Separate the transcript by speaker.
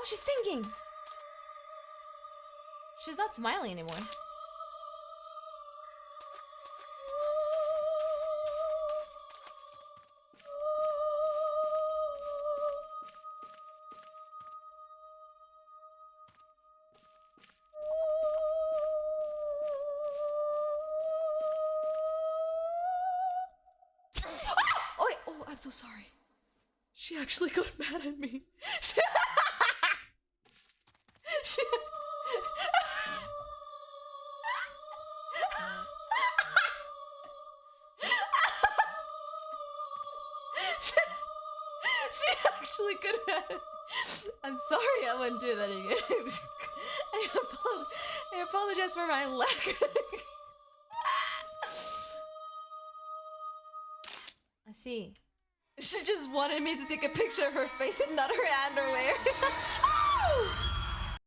Speaker 1: Oh, she's singing. She's not smiling anymore. Ah! Oh, oh, I'm so sorry. She actually got mad at me. She, actually could have. I'm sorry, I wouldn't do that again. I, apol- I apologize for my lack. I see. She just wanted me to take a picture of her face and not her underwear.